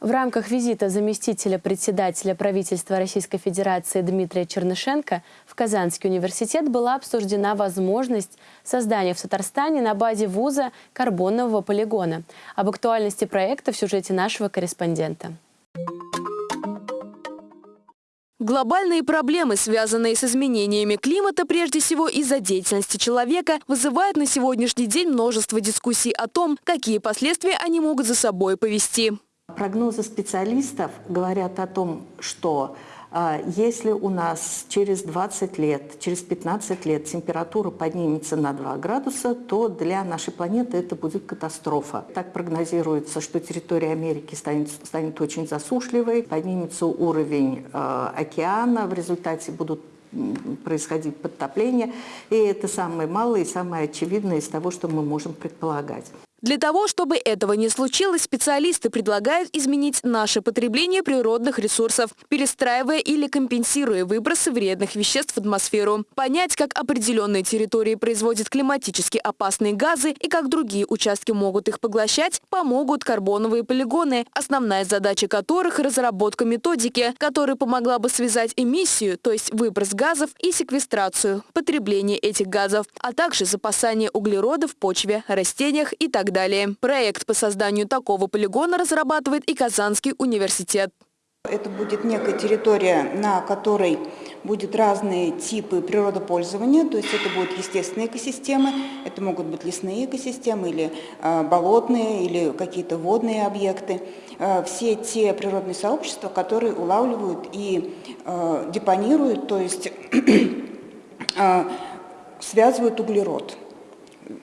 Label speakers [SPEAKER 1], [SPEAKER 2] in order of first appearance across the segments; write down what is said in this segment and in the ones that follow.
[SPEAKER 1] В рамках визита заместителя председателя правительства Российской Федерации Дмитрия Чернышенко в Казанский университет была обсуждена возможность создания в Татарстане на базе вуза карбонового полигона. Об актуальности проекта в сюжете нашего корреспондента.
[SPEAKER 2] Глобальные проблемы, связанные с изменениями климата, прежде всего из-за деятельности человека, вызывают на сегодняшний день множество дискуссий о том, какие последствия они могут за собой повести.
[SPEAKER 3] Прогнозы специалистов говорят о том, что а, если у нас через 20 лет, через 15 лет температура поднимется на 2 градуса, то для нашей планеты это будет катастрофа. Так прогнозируется, что территория Америки станет, станет очень засушливой, поднимется уровень э, океана, в результате будут происходить подтопления. И это самое малое и самое очевидное из того, что мы можем предполагать.
[SPEAKER 2] Для того, чтобы этого не случилось, специалисты предлагают изменить наше потребление природных ресурсов, перестраивая или компенсируя выбросы вредных веществ в атмосферу. Понять, как определенные территории производят климатически опасные газы и как другие участки могут их поглощать, помогут карбоновые полигоны, основная задача которых – разработка методики, которая помогла бы связать эмиссию, то есть выброс газов, и секвестрацию, потребление этих газов, а также запасание углерода в почве, растениях и так так далее. Проект по созданию такого полигона разрабатывает и Казанский университет.
[SPEAKER 4] Это будет некая территория, на которой будут разные типы природопользования, то есть это будут естественные экосистемы, это могут быть лесные экосистемы или э, болотные, или какие-то водные объекты. Э, все те природные сообщества, которые улавливают и э, депонируют, то есть связывают углерод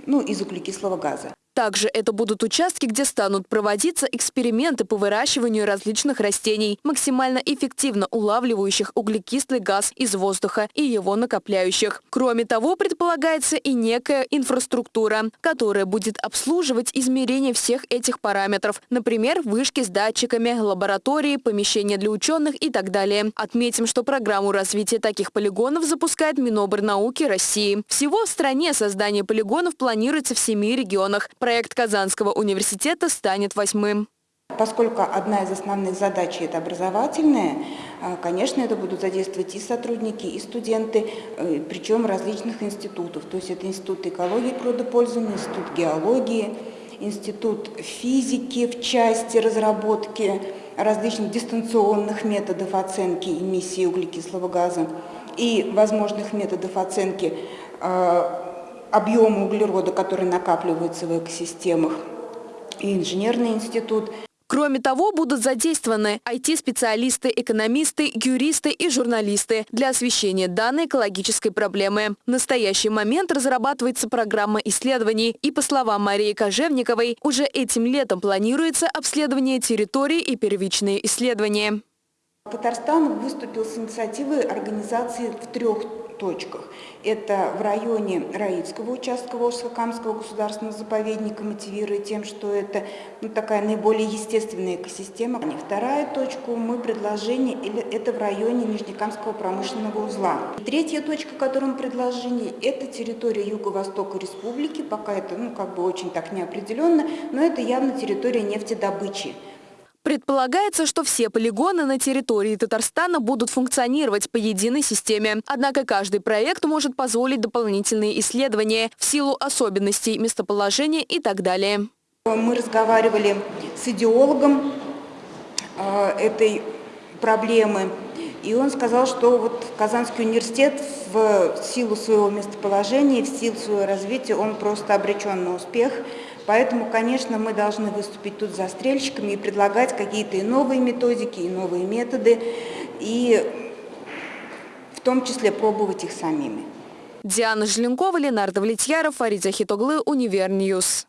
[SPEAKER 4] ну, из углекислого газа.
[SPEAKER 2] Также это будут участки, где станут проводиться эксперименты по выращиванию различных растений, максимально эффективно улавливающих углекислый газ из воздуха и его накопляющих. Кроме того, предполагается и некая инфраструктура, которая будет обслуживать измерение всех этих параметров, например, вышки с датчиками, лаборатории, помещения для ученых и так далее. Отметим, что программу развития таких полигонов запускает Минобрнауки России. Всего в стране создание полигонов планируется в семи регионах. Проект Казанского университета станет восьмым.
[SPEAKER 4] Поскольку одна из основных задач – это образовательная, а, конечно, это будут задействовать и сотрудники, и студенты, э, причем различных институтов. То есть это Институт экологии и Институт геологии, Институт физики в части разработки различных дистанционных методов оценки эмиссии углекислого газа и возможных методов оценки а, объема углерода, который накапливается в экосистемах, и инженерный институт.
[SPEAKER 2] Кроме того, будут задействованы IT-специалисты, экономисты, юристы и журналисты для освещения данной экологической проблемы. В настоящий момент разрабатывается программа исследований, и, по словам Марии Кожевниковой, уже этим летом планируется обследование территории и первичные исследования.
[SPEAKER 4] Татарстан выступил с инициативой организации в трех точках. Это в районе Раицкого участка Волжско-Камского государственного заповедника, мотивируя тем, что это ну, такая наиболее естественная экосистема. И вторая точка мы предложение, это в районе Нижнекамского промышленного узла. И третья точка, которую мы предложение, это территория Юго-Востока Республики, пока это ну, как бы очень так неопределенно, но это явно территория нефтедобычи.
[SPEAKER 2] Предполагается, что все полигоны на территории Татарстана будут функционировать по единой системе. Однако каждый проект может позволить дополнительные исследования в силу особенностей местоположения и так далее.
[SPEAKER 4] Мы разговаривали с идеологом э, этой проблемы, и он сказал, что вот Казанский университет в силу своего местоположения, в силу своего развития, он просто обречен на успех – Поэтому, конечно, мы должны выступить тут застрельщиками и предлагать какие-то и новые методики, и новые методы, и в том числе пробовать их самими.
[SPEAKER 2] Диана Желенкова, Ленар Довлетьяров, Фарид Захитоглы, UniverNews.